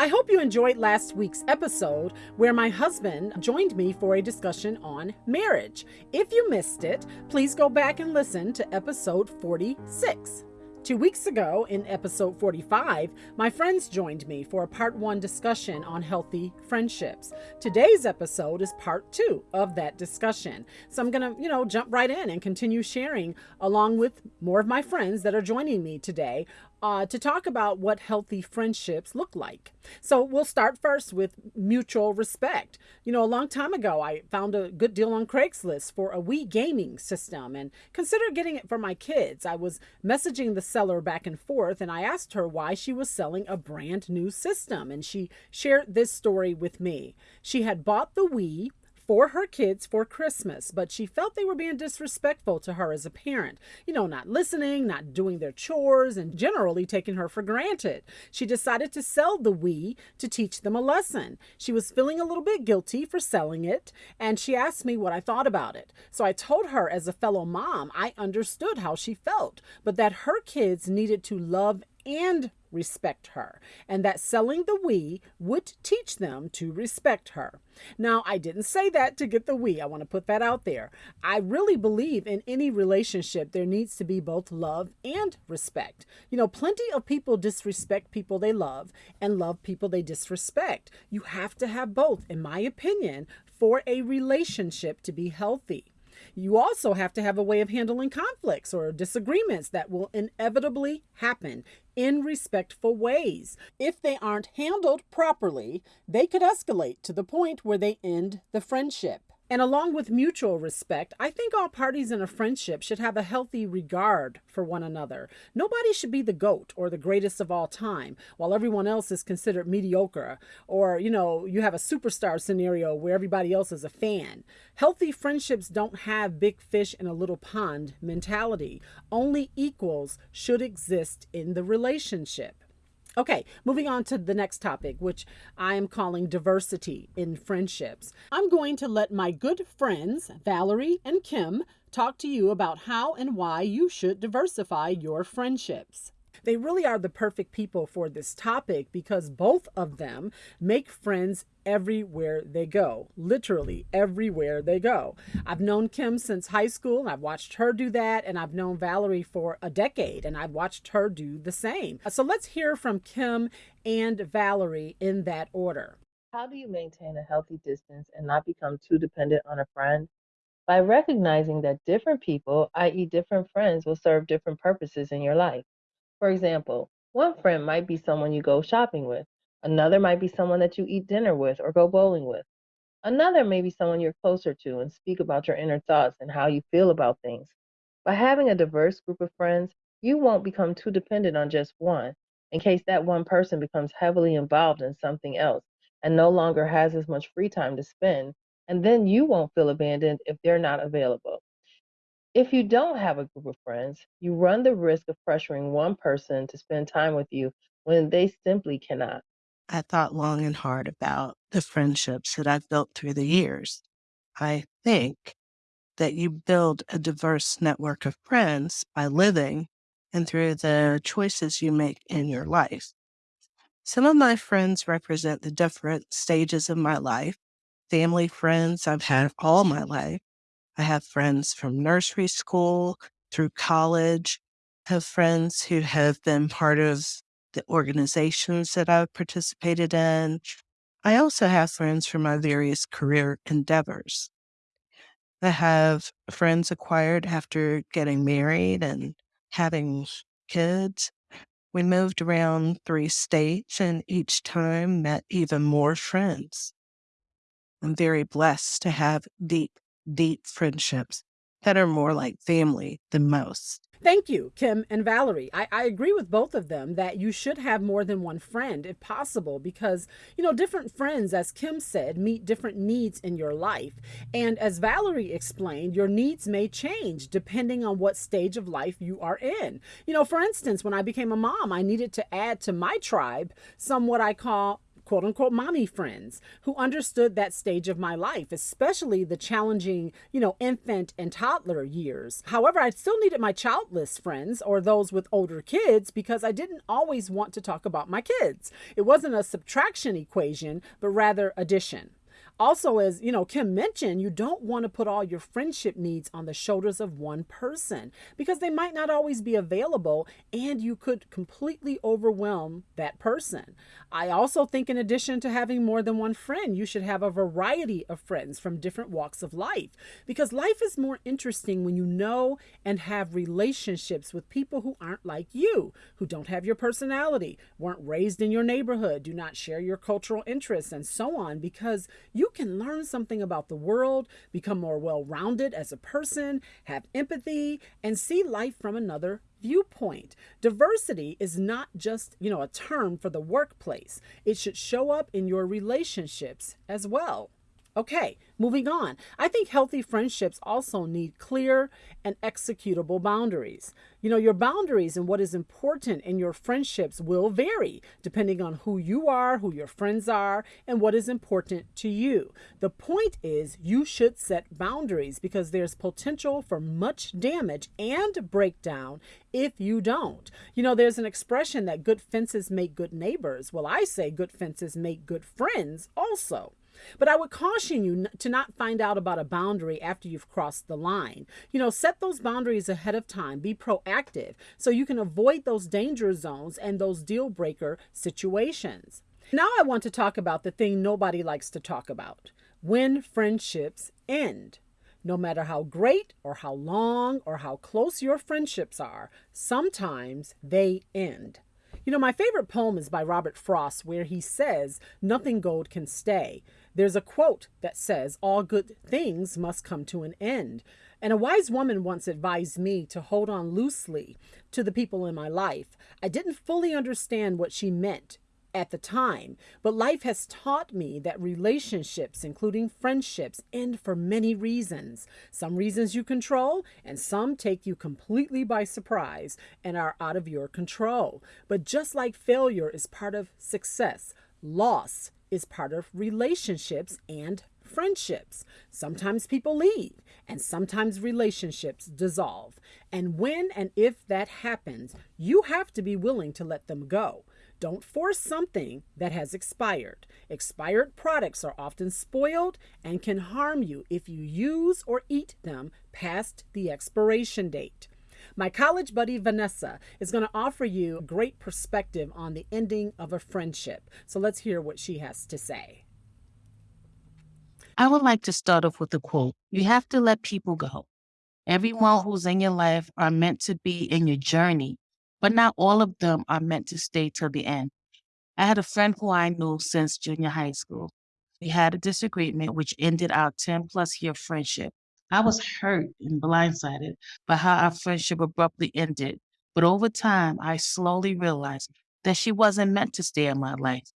I hope you enjoyed last week's episode where my husband joined me for a discussion on marriage. If you missed it, please go back and listen to episode 46. Two weeks ago, in episode 45, my friends joined me for a part one discussion on healthy friendships. Today's episode is part two of that discussion. So I'm going to, you know, jump right in and continue sharing along with more of my friends that are joining me today uh, to talk about what healthy friendships look like. So we'll start first with mutual respect. You know, a long time ago, I found a good deal on Craigslist for a Wii gaming system and considered getting it for my kids. I was messaging the seller back and forth and I asked her why she was selling a brand new system. And she shared this story with me. She had bought the Wii for her kids for Christmas, but she felt they were being disrespectful to her as a parent. You know, not listening, not doing their chores, and generally taking her for granted. She decided to sell the Wii to teach them a lesson. She was feeling a little bit guilty for selling it, and she asked me what I thought about it. So I told her, as a fellow mom, I understood how she felt, but that her kids needed to love and respect her, and that selling the Wii would teach them to respect her. Now, I didn't say that to get the Wii. I want to put that out there. I really believe in any relationship, there needs to be both love and respect. You know, plenty of people disrespect people they love and love people they disrespect. You have to have both, in my opinion, for a relationship to be healthy. You also have to have a way of handling conflicts or disagreements that will inevitably happen in respectful ways. If they aren't handled properly, they could escalate to the point where they end the friendship. And along with mutual respect, I think all parties in a friendship should have a healthy regard for one another. Nobody should be the GOAT or the greatest of all time, while everyone else is considered mediocre. Or, you know, you have a superstar scenario where everybody else is a fan. Healthy friendships don't have big fish in a little pond mentality. Only equals should exist in the relationship. Okay, moving on to the next topic, which I am calling diversity in friendships. I'm going to let my good friends, Valerie and Kim, talk to you about how and why you should diversify your friendships. They really are the perfect people for this topic because both of them make friends everywhere they go, literally everywhere they go. I've known Kim since high school, and I've watched her do that, and I've known Valerie for a decade, and I've watched her do the same. So let's hear from Kim and Valerie in that order. How do you maintain a healthy distance and not become too dependent on a friend? By recognizing that different people, i.e., different friends, will serve different purposes in your life. For example, one friend might be someone you go shopping with, another might be someone that you eat dinner with or go bowling with. Another may be someone you're closer to and speak about your inner thoughts and how you feel about things. By having a diverse group of friends, you won't become too dependent on just one in case that one person becomes heavily involved in something else and no longer has as much free time to spend, and then you won't feel abandoned if they're not available. If you don't have a group of friends, you run the risk of pressuring one person to spend time with you when they simply cannot. I thought long and hard about the friendships that I've built through the years. I think that you build a diverse network of friends by living and through the choices you make in your life. Some of my friends represent the different stages of my life. Family friends I've had all my life, I have friends from nursery school through college, have friends who have been part of the organizations that I've participated in. I also have friends from my various career endeavors. I have friends acquired after getting married and having kids. We moved around three states and each time met even more friends. I'm very blessed to have deep deep friendships that are more like family than most. Thank you, Kim and Valerie. I, I agree with both of them that you should have more than one friend if possible because, you know, different friends, as Kim said, meet different needs in your life. And as Valerie explained, your needs may change depending on what stage of life you are in. You know, for instance, when I became a mom, I needed to add to my tribe some what I call quote unquote mommy friends who understood that stage of my life, especially the challenging, you know, infant and toddler years. However, I still needed my childless friends or those with older kids because I didn't always want to talk about my kids. It wasn't a subtraction equation, but rather addition. Also, as you know, Kim mentioned, you don't want to put all your friendship needs on the shoulders of one person because they might not always be available and you could completely overwhelm that person. I also think, in addition to having more than one friend, you should have a variety of friends from different walks of life because life is more interesting when you know and have relationships with people who aren't like you, who don't have your personality, weren't raised in your neighborhood, do not share your cultural interests, and so on because you can learn something about the world, become more well rounded as a person, have empathy, and see life from another viewpoint. Diversity is not just, you know, a term for the workplace. It should show up in your relationships as well. Okay, moving on. I think healthy friendships also need clear and executable boundaries. You know, your boundaries and what is important in your friendships will vary depending on who you are, who your friends are, and what is important to you. The point is, you should set boundaries because there's potential for much damage and breakdown if you don't. You know, there's an expression that good fences make good neighbors. Well, I say good fences make good friends also. But I would caution you to not find out about a boundary after you've crossed the line. You know, set those boundaries ahead of time, be proactive so you can avoid those danger zones and those deal breaker situations. Now, I want to talk about the thing nobody likes to talk about when friendships end. No matter how great or how long or how close your friendships are, sometimes they end. You know, my favorite poem is by Robert Frost, where he says, Nothing gold can stay. There's a quote that says, All good things must come to an end. And a wise woman once advised me to hold on loosely to the people in my life. I didn't fully understand what she meant at the time, but life has taught me that relationships, including friendships, end for many reasons. Some reasons you control, and some take you completely by surprise and are out of your control. But just like failure is part of success, loss is part of relationships and friendships. Sometimes people leave, and sometimes relationships dissolve. And when and if that happens, you have to be willing to let them go. Don't force something that has expired. Expired products are often spoiled and can harm you if you use or eat them past the expiration date. My college buddy Vanessa is going to offer you a great perspective on the ending of a friendship. So let's hear what she has to say. I would like to start off with a quote You have to let people go. Everyone who's in your life are meant to be in your journey, but not all of them are meant to stay till the end. I had a friend who I knew since junior high school. We had a disagreement which ended our 10 plus year friendship. I was hurt and blindsided by how our friendship abruptly ended. But over time, I slowly realized that she wasn't meant to stay in my life.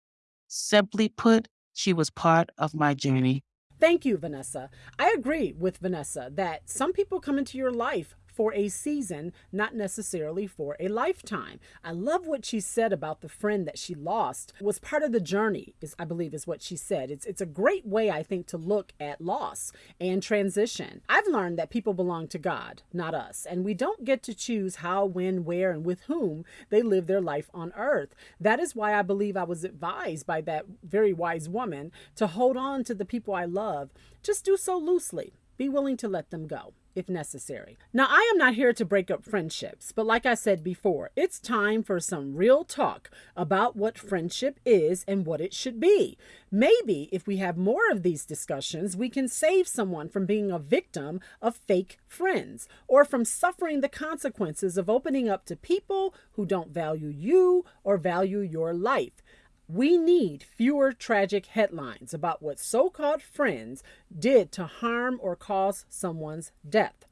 Simply put, she was part of my journey. Thank you, Vanessa. I agree with Vanessa that some people come into your life for a season, not necessarily for a lifetime. I love what she said about the friend that she lost was part of the journey, is I believe is what she said. It's it's a great way, I think, to look at loss and transition. I've learned that people belong to God, not us, and we don't get to choose how, when, where, and with whom they live their life on earth. That is why I believe I was advised by that very wise woman to hold on to the people I love. Just do so loosely. Be willing to let them go if necessary. Now, I am not here to break up friendships, but like I said before, it's time for some real talk about what friendship is and what it should be. Maybe if we have more of these discussions, we can save someone from being a victim of fake friends or from suffering the consequences of opening up to people who don't value you or value your life. We need fewer tragic headlines about what so called friends did to harm or cause someone's death.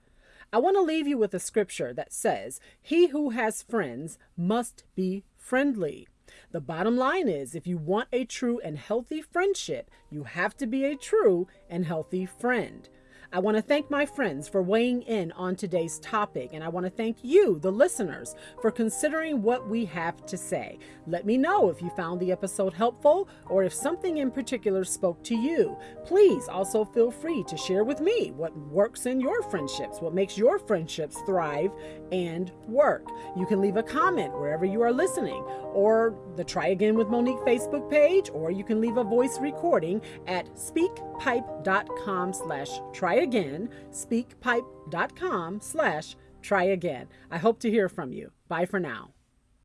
I want to leave you with a scripture that says, He who has friends must be friendly. The bottom line is if you want a true and healthy friendship, you have to be a true and healthy friend. I want to thank my friends for weighing in on today's topic, and I want to thank you, the listeners, for considering what we have to say. Let me know if you found the episode helpful or if something in particular spoke to you. Please also feel free to share with me what works in your friendships, what makes your friendships thrive and work. You can leave a comment wherever you are listening, or the Try Again with Monique Facebook page, or you can leave a voice recording at speakpipe.com slash try again, speakpipe.com slash try again. I hope to hear from you. Bye for now.